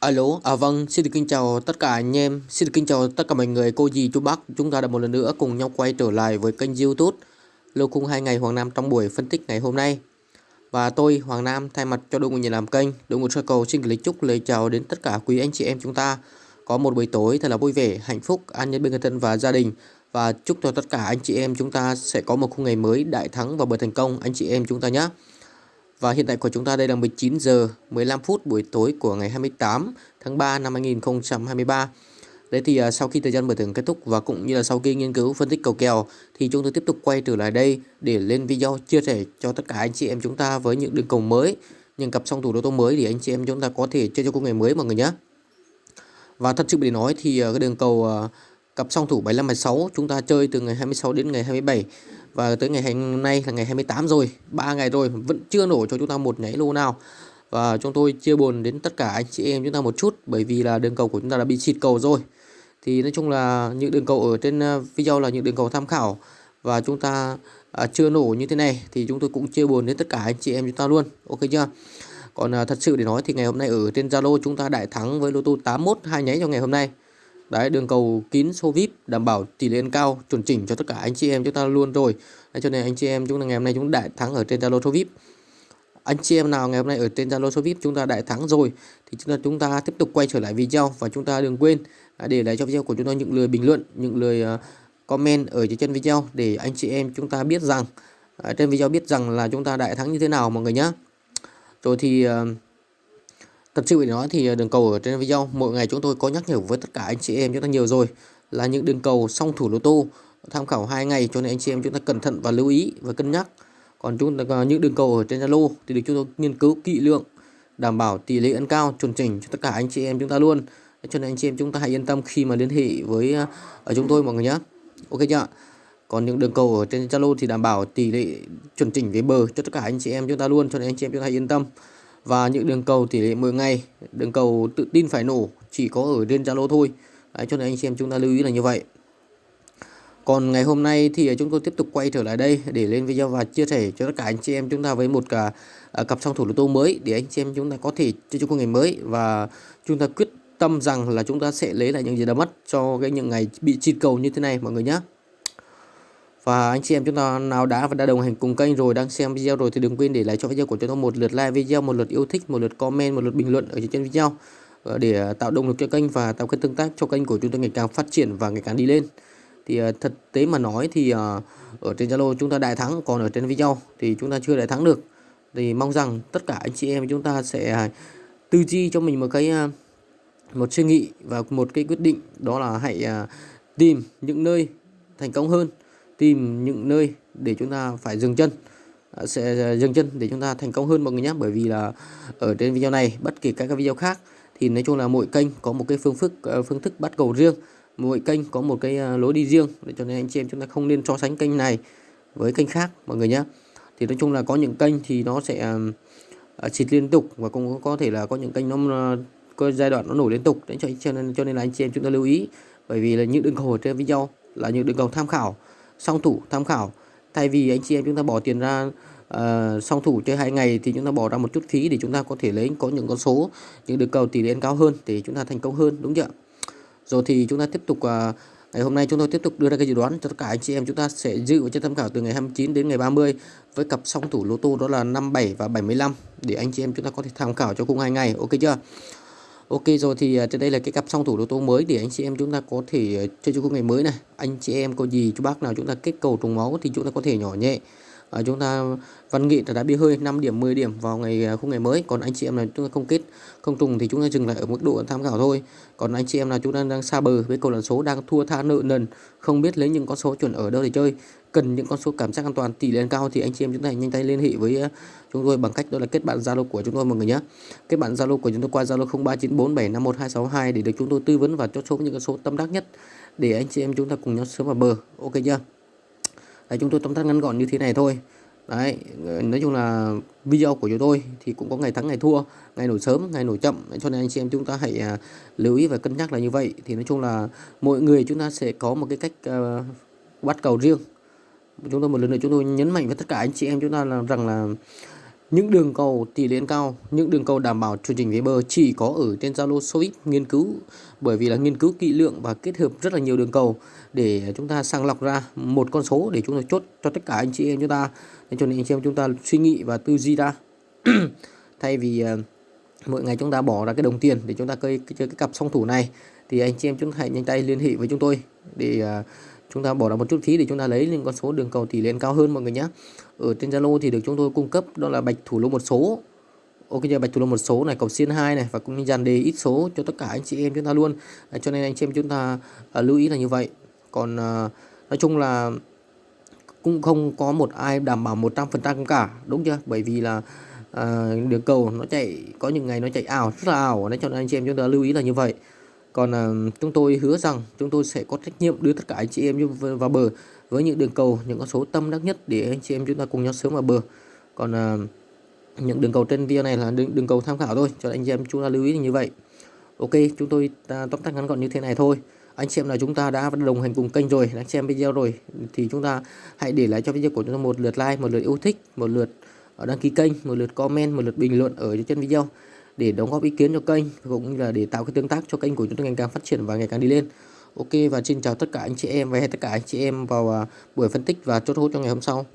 Alo, à vâng, xin được kính chào tất cả anh em, xin được kính chào tất cả mọi người, cô dì, chú bác. Chúng ta đã một lần nữa cùng nhau quay trở lại với kênh youtube Lô khung hai ngày Hoàng Nam trong buổi phân tích ngày hôm nay. Và tôi, Hoàng Nam, thay mặt cho đội ngũ nhà làm kênh, đội ngũ sơ cầu xin gửi chúc lời chào đến tất cả quý anh chị em chúng ta. Có một buổi tối thật là vui vẻ, hạnh phúc, an nhân bên người thân và gia đình. Và chúc cho tất cả anh chị em chúng ta sẽ có một khung ngày mới đại thắng và bởi thành công anh chị em chúng ta nhé. Và hiện tại của chúng ta đây là 19 giờ 15 phút buổi tối của ngày 28 tháng 3 năm 2023. Đấy thì uh, sau khi thời gian mở thưởng kết thúc và cũng như là sau khi nghiên cứu phân tích cầu kèo thì chúng tôi tiếp tục quay trở lại đây để lên video chia sẻ cho tất cả anh chị em chúng ta với những đường cầu mới, những cặp song thủ đô tô mới để anh chị em chúng ta có thể chơi cho công ngày mới mọi người nhé. Và thật sự để nói thì uh, cái đường cầu uh, cặp song thủ 75 76 chúng ta chơi từ ngày 26 đến ngày 27 và tới ngày hôm nay là ngày 28 rồi 3 ngày rồi vẫn chưa nổ cho chúng ta một nháy lô nào. Và chúng tôi chia buồn đến tất cả anh chị em chúng ta một chút bởi vì là đường cầu của chúng ta đã bị xịt cầu rồi. Thì nói chung là những đường cầu ở trên à, video là những đường cầu tham khảo. Và chúng ta à, chưa nổ như thế này thì chúng tôi cũng chia buồn đến tất cả anh chị em chúng ta luôn. Ok chưa? Còn à, thật sự để nói thì ngày hôm nay ở trên Zalo chúng ta đại thắng với lô tô 81 hai nháy cho ngày hôm nay. Đấy, đường cầu kín số VIP đảm bảo tỷ lệ cao chuẩn chỉnh cho tất cả anh chị em chúng ta luôn rồi. Đấy, cho nên anh chị em chúng ta ngày hôm nay chúng ta đại thắng ở trên Zalo số VIP. Anh chị em nào ngày hôm nay ở trên Zalo số VIP chúng ta đại thắng rồi thì chúng ta chúng ta tiếp tục quay trở lại video và chúng ta đừng quên à, để lại cho video của chúng tôi những lời bình luận, những lời à, comment ở dưới chân video để anh chị em chúng ta biết rằng à, trên video biết rằng là chúng ta đại thắng như thế nào mọi người nhé. Rồi thì Thật sự để nói thì ờ, đường cầu ở trên video, mỗi ngày chúng tôi có nhắc nhở với tất cả anh chị em chúng ta nhiều rồi, là những đường cầu song thủ lô tô, tham khảo hai ngày cho nên anh chị em chúng ta cẩn thận và lưu ý và cân nhắc. Còn chúng ta ờ, những đường cầu ở trên Zalo thì được chúng tôi nghiên cứu kỹ lưỡng, đảm bảo tỷ lệ ăn cao, chuẩn chỉnh cho tất cả anh chị em chúng ta luôn. Cho nên anh chị em chúng ta hãy yên tâm khi mà liên hệ với ờ, ở chúng tôi mọi người nhé. Ok chưa? Còn những đường cầu ở trên Zalo thì đảm bảo tỷ lệ chuẩn chỉnh về bờ cho tất cả anh chị em chúng ta luôn, cho nên anh chị em chúng ta hãy yên tâm và những đường cầu tỷ lệ 10 ngày đường cầu tự tin phải nổ chỉ có ở trên Zalo thôi. Đấy, cho nên anh xem chúng ta lưu ý là như vậy. Còn ngày hôm nay thì chúng tôi tiếp tục quay trở lại đây để lên video và chia sẻ cho tất cả anh chị em chúng ta với một cả à, cặp song thủ lô tô mới để anh chị em chúng ta có thể chơi cho ngày mới. Và chúng ta quyết tâm rằng là chúng ta sẽ lấy lại những gì đã mất cho cái những ngày bị chi cầu như thế này mọi người nhé và anh chị em chúng ta nào đã và đã đồng hành cùng kênh rồi đang xem video rồi thì đừng quên để lại cho video của chúng tôi một lượt like video, một lượt yêu thích, một lượt comment, một lượt bình luận ở trên video ờ, để tạo động lực cho kênh và tạo cái tương tác cho kênh của chúng tôi ngày càng phát triển và ngày càng đi lên. Thì ờ, thật thực tế mà nói thì ờ, ở trên Zalo chúng ta đại thắng còn ở trên video thì chúng ta chưa đại thắng được. Thì mong rằng tất cả anh chị em chúng ta sẽ à, tư duy cho mình một cái à, một suy nghĩ và một cái quyết định đó là hãy à, tìm những nơi thành công hơn tìm những nơi để chúng ta phải dừng chân à, sẽ à, dừng chân để chúng ta thành công hơn mọi người nhé. Bởi vì là ở trên video này, bất kỳ các cái video khác, thì nói chung là mỗi kênh có một cái phương thức à, phương thức bắt cầu riêng. Mỗi kênh có một cái lối đi riêng, để cho nên anh chị em chúng ta không nên so sánh kênh này với kênh khác, mọi người nhé. Thì nói chung là có những kênh thì nó sẽ xịt liên tục và cũng có thể là có những kênh nó có giai đoạn nó nổi liên tục. Đấy, cho nên cho nên là anh chị em chúng ta lưu ý. Bởi vì là những đường cầu trên video là những đường cầu tham khảo song thủ tham khảo. Thay vì anh chị em chúng ta bỏ tiền ra uh, song thủ chơi hai ngày thì chúng ta bỏ ra một chút phí để chúng ta có thể lấy có những con số những được cầu tỷ lệ cao hơn để chúng ta thành công hơn đúng chưa rồi thì chúng ta tiếp tục uh, ngày hôm nay chúng tôi tiếp tục đưa ra cái dự đoán cho tất cả anh chị em. Chúng ta sẽ dự và tham khảo từ ngày 29 đến ngày 30 với cặp song thủ lô tô đó là 57 và 75 để anh chị em chúng ta có thể tham khảo cho cùng hai ngày. Ok chưa? Ok rồi thì à, trên đây là cái cặp song thủ lô tô mới để anh chị em chúng ta có thể à, chơi cho ngày mới này. Anh chị em có gì chú bác nào chúng ta kết cầu trùng máu thì chúng ta có thể nhỏ nhẹ. à, chúng ta văn nghị đã bị hơi 5 điểm 10 điểm vào ngày à, khung ngày mới. Còn anh chị em là chúng ta không kết không trùng thì chúng ta dừng lại ở mức độ tham khảo thôi. Còn anh chị em là chúng ta đang xa bờ với cầu lần số đang thua tha nợ nần, không biết lấy những con số chuẩn ở đâu để chơi cần những con số cảm giác an toàn tỷ lệ cao thì anh chị em chúng ta nhanh tay liên hệ với ờ, chúng tôi bằng cách đó là kết bạn Zalo của chúng tôi mọi người nhé. Kết bạn Zalo của chúng tôi qua Zalo 0394751262 để được chúng tôi tư vấn và cho số những con số tâm đắc nhất để anh chị em chúng ta cùng nhau sớm vào bờ. Ok chưa? Đấy, chúng tôi tóm tắt ngắn gọn như thế này thôi. Đấy, nói chung là video của chúng tôi thì cũng có ngày thắng ngày thua, ngày nổi sớm, ngày nổi chậm cho nên anh chị em chúng ta hãy à, lưu ý và cân nhắc là như vậy thì nói chung là mỗi người chúng ta sẽ có một cái cách uh, bắt cầu riêng chúng tôi một lần nữa chúng tôi nhấn mạnh với tất cả anh chị em chúng ta là rằng là những đường cầu tỷ lệ cao, những đường cầu đảm bảo chương chỉnh về bờ chỉ có ở trên Zalo Sovit nghiên cứu bởi vì là nghiên cứu kỹ lưỡng và kết hợp rất là nhiều đường cầu để chúng ta sàng lọc ra một con số để chúng ta chốt cho tất cả anh chị em chúng ta. Nên cho nên anh chị em chúng ta suy nghĩ và tư duy ra. Thay vì ờ, mỗi ngày chúng ta bỏ ra cái đồng tiền để chúng ta chơi cái, chơi cái cặp song thủ này thì anh chị em chúng ta hãy nhanh tay liên hệ với chúng tôi để uh, chúng ta bỏ ra một chút phí để chúng ta lấy những con số đường cầu tỷ lệ cao hơn mọi người nhé ở trên Zalo thì được chúng tôi cung cấp đó là bạch thủ lô một số. Ok giờ bạch thủ lô một số này cầu xiên hai này và cũng như dàn đề ít số cho tất cả anh chị em chúng ta luôn. À, cho nên anh chị em chúng ta à, lưu ý là như vậy. Còn à, nói chung là cũng không có một ai đảm bảo 100% cả đúng chưa? Bởi vì là à, đường cầu nó chạy có những ngày nó chạy ảo rất là ảo. Nên cho nên anh chị em chúng ta lưu ý là như vậy còn à, chúng tôi hứa rằng chúng tôi sẽ có trách nhiệm đưa tất cả anh chị em vào bờ với những đường cầu những con số tâm đắc nhất để anh chị em chúng ta cùng nhau sớm vào bờ. Còn à, những đường cầu trên video này là đường, đường cầu tham khảo thôi cho anh chị em chúng ta lưu ý như vậy. Ok chúng tôi à, tóm tắt ngắn gọn như thế này thôi. Anh chị em là chúng ta đã đồng hành cùng kênh rồi đã xem video rồi thì chúng ta hãy để lại cho video của chúng ta một lượt like một lượt yêu thích một lượt ờ, đăng ký kênh một lượt comment một lượt bình luận ở trên video để đóng góp ý kiến cho kênh, cũng như là để tạo cái tương tác cho kênh của chúng ta ngày càng phát triển và ngày càng đi lên. Ok, và xin chào tất cả anh chị em, và hẹn tất cả anh chị em vào à, buổi phân tích và chốt hút cho ngày hôm sau.